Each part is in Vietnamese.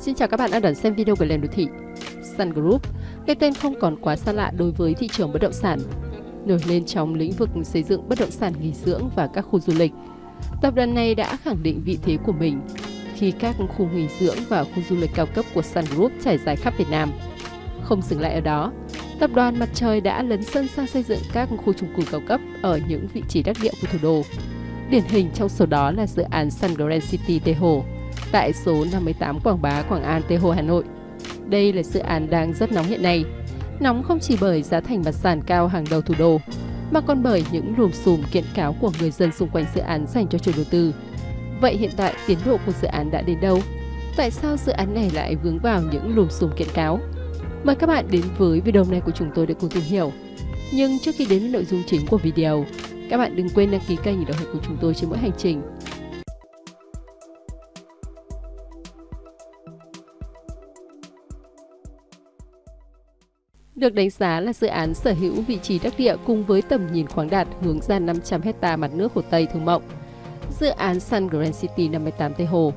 Xin chào các bạn đang đón xem video của Lên Đô Thị. Sun Group, cái tên không còn quá xa lạ đối với thị trường bất động sản, nổi lên trong lĩnh vực xây dựng bất động sản nghỉ dưỡng và các khu du lịch. Tập đoàn này đã khẳng định vị thế của mình khi các khu nghỉ dưỡng và khu du lịch cao cấp của Sun Group trải dài khắp Việt Nam. Không dừng lại ở đó, tập đoàn Mặt Trời đã lấn sân sang xây dựng các khu chung cư cao cấp ở những vị trí đắc địa của thủ đô. Điển hình trong số đó là dự án Sun Grand City Tây Hồ, tại số 58 Quảng Bá, Quảng An, Tây Hồ, Hà Nội. Đây là dự án đang rất nóng hiện nay. Nóng không chỉ bởi giá thành mặt sàn cao hàng đầu thủ đô, mà còn bởi những lùm xùm kiện cáo của người dân xung quanh dự án dành cho chủ đầu tư. Vậy hiện tại tiến độ của dự án đã đến đâu? Tại sao dự án này lại vướng vào những lùm xùm kiện cáo? Mời các bạn đến với video này của chúng tôi để cùng tìm hiểu. Nhưng trước khi đến với nội dung chính của video, các bạn đừng quên đăng ký kênh để đồng hành cùng chúng tôi trên mỗi hành trình được đánh giá là dự án sở hữu vị trí đắc địa cùng với tầm nhìn khoáng đạt hướng ra 500 hecta mặt nước Hồ Tây Thương mộng. Dự án Sun Grand City 58 Tây Hồ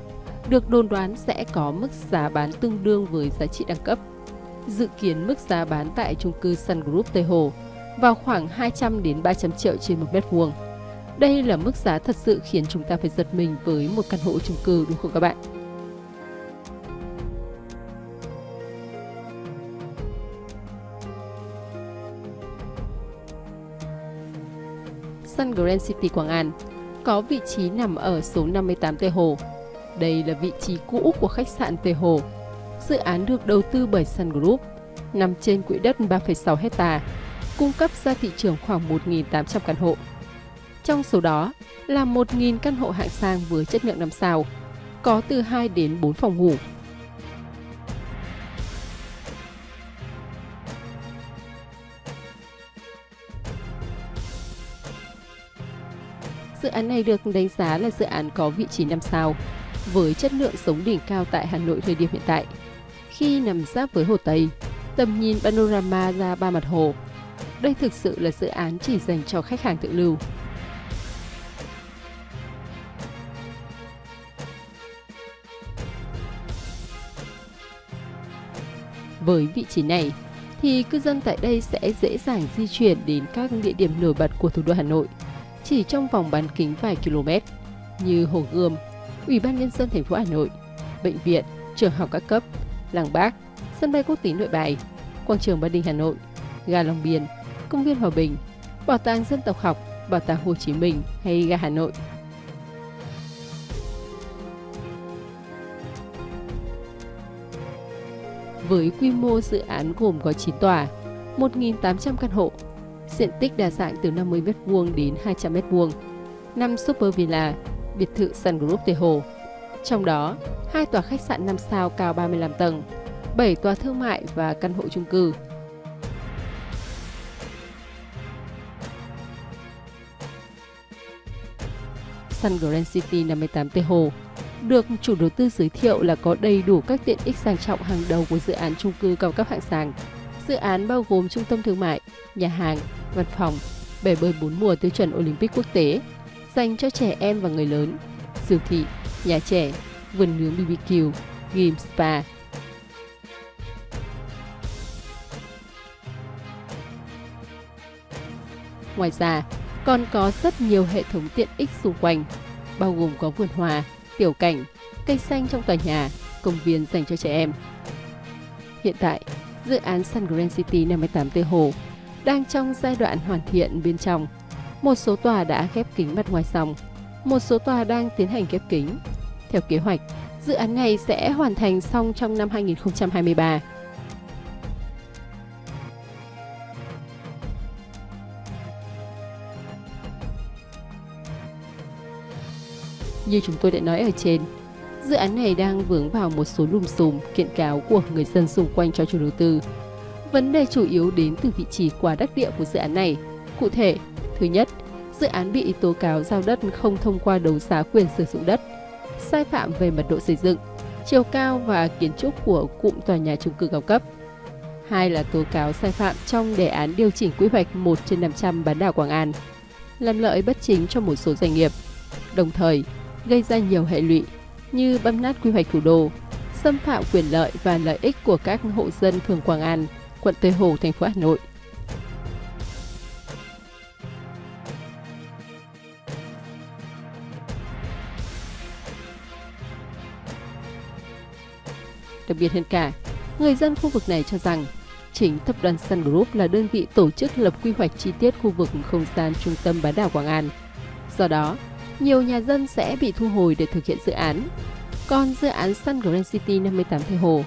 được đồn đoán sẽ có mức giá bán tương đương với giá trị đẳng cấp. Dự kiến mức giá bán tại chung cư Sun Group Tây Hồ vào khoảng 200 đến 300 triệu trên một mét vuông. Đây là mức giá thật sự khiến chúng ta phải giật mình với một căn hộ chung cư đúng không các bạn? Sun Grand City Quảng An có vị trí nằm ở số 58 Tây Hồ. Đây là vị trí cũ của khách sạn Tây Hồ. Dự án được đầu tư bởi Sun Group, nằm trên quỹ đất 3,6 hecta, cung cấp ra thị trường khoảng 1.800 căn hộ. Trong số đó là 1.000 căn hộ hạng sang với chất lượng 5 sao, có từ 2 đến 4 phòng ngủ, Dự án này được đánh giá là dự án có vị trí 5 sao, với chất lượng sống đỉnh cao tại Hà Nội thời điểm hiện tại. Khi nằm giáp với Hồ Tây, tầm nhìn panorama ra ba mặt hồ. Đây thực sự là dự án chỉ dành cho khách hàng tự lưu. Với vị trí này, thì cư dân tại đây sẽ dễ dàng di chuyển đến các địa điểm nổi bật của thủ đô Hà Nội – chỉ trong vòng bán kính vài km như Hồ Gươm, Ủy ban Nhân dân thành phố Hà Nội, bệnh viện, trường học các cấp, làng Bác, sân bay quốc tế Nội Bài, quảng trường Ba Đình Hà Nội, ga Long Biên, công viên Hòa Bình, bảo tàng dân tộc học, bảo tàng Hồ Chí Minh hay ga Hà Nội. Với quy mô dự án gồm có 9 tòa, 1.800 căn hộ diện tích đa dạng từ 50 m2 đến 200 m2, 5 super villa, biệt thự Sun Group Tây Hồ. Trong đó, hai tòa khách sạn 5 sao cao 35 tầng, 7 tòa thương mại và căn hộ chung cư. Sun Grand City 58 Tây Hồ được chủ đầu tư giới thiệu là có đầy đủ các tiện ích sang trọng hàng đầu của dự án chung cư cao cấp hạng sàng. Dự án bao gồm trung tâm thương mại, nhà hàng, văn phòng, bể bơi bốn mùa tiêu chuẩn Olympic quốc tế, dành cho trẻ em và người lớn, siêu thị, nhà trẻ, vườn nướng BBQ, game spa. Ngoài ra, còn có rất nhiều hệ thống tiện ích xung quanh, bao gồm có vườn hòa, tiểu cảnh, cây xanh trong tòa nhà, công viên dành cho trẻ em. Hiện tại, dự án Sun Grand City 58 Tây Hồ đang trong giai đoạn hoàn thiện bên trong. Một số tòa đã khép kính mặt ngoài xong, một số tòa đang tiến hành khép kính. Theo kế hoạch, dự án này sẽ hoàn thành xong trong năm 2023. Như chúng tôi đã nói ở trên, dự án này đang vướng vào một số lùm xùm kiện cáo của người dân xung quanh cho chủ đầu tư Vấn đề chủ yếu đến từ vị trí quá đắc địa của dự án này. Cụ thể, thứ nhất, dự án bị tố cáo giao đất không thông qua đấu giá quyền sử dụng đất, sai phạm về mật độ xây dựng, chiều cao và kiến trúc của cụm tòa nhà chung cư cao cấp. Hai là tố cáo sai phạm trong đề án điều chỉnh quy hoạch 1 trên 500 bán đảo Quảng An, làm lợi bất chính cho một số doanh nghiệp, đồng thời gây ra nhiều hệ lụy như băm nát quy hoạch thủ đô, xâm phạm quyền lợi và lợi ích của các hộ dân phường Quảng An, quận Tây Hồ, thành phố Hà Nội. Đặc biệt hơn cả, người dân khu vực này cho rằng chính tập đoàn Sun Group là đơn vị tổ chức lập quy hoạch chi tiết khu vực không gian trung tâm bán đảo Quảng An. Do đó, nhiều nhà dân sẽ bị thu hồi để thực hiện dự án. Còn dự án Sun Grand City 58 Tây Hồ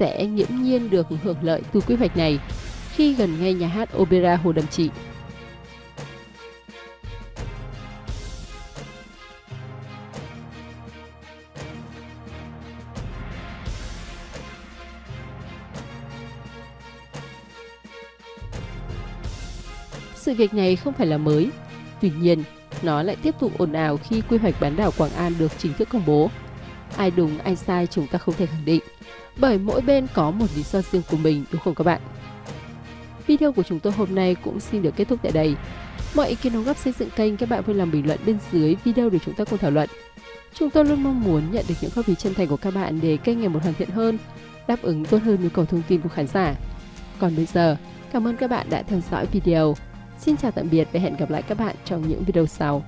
sẽ nghiễm nhiên được hưởng lợi từ quy hoạch này khi gần ngay nhà hát Opera Hồ Đầm Trị. Sự việc này không phải là mới, tuy nhiên nó lại tiếp tục ồn ào khi quy hoạch bán đảo Quảng An được chính thức công bố. Ai đúng ai sai chúng ta không thể khẳng định, bởi mỗi bên có một lý do riêng của mình đúng không các bạn? Video của chúng tôi hôm nay cũng xin được kết thúc tại đây. Mọi ý kiến đóng góp xây dựng kênh các bạn vui lòng bình luận bên dưới video để chúng ta cùng thảo luận. Chúng tôi luôn mong muốn nhận được những góp ý chân thành của các bạn để kênh ngày một hoàn thiện hơn, đáp ứng tốt hơn nhu cầu thông tin của khán giả. Còn bây giờ, cảm ơn các bạn đã theo dõi video. Xin chào tạm biệt và hẹn gặp lại các bạn trong những video sau.